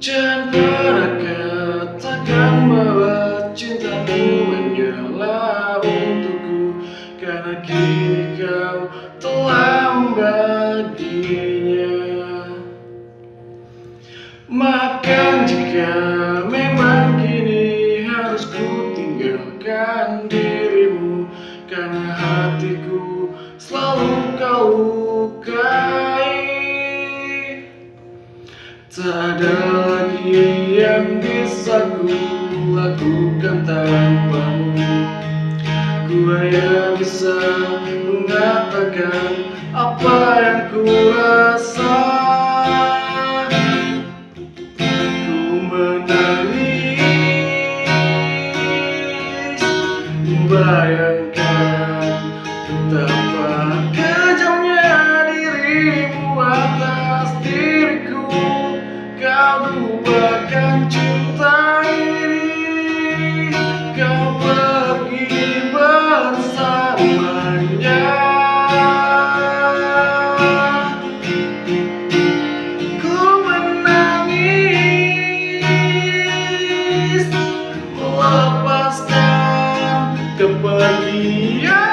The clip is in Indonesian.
Jangan pernah katakan bahwa cintamu hanyalah untukku. Karena kini kau telah membaginya Maafkan jika memang kini harus ku tinggalkan dirimu. Karena hatiku selalu kau Tak ada lagi yang bisa ku lakukan tanpamu. Ku hanya bisa mengatakan apa yang ku rasa. Ku menangis Membayangkan betapa duakan cinta Kau pergi bersamanya. Ku menangis Melepaskan kepergian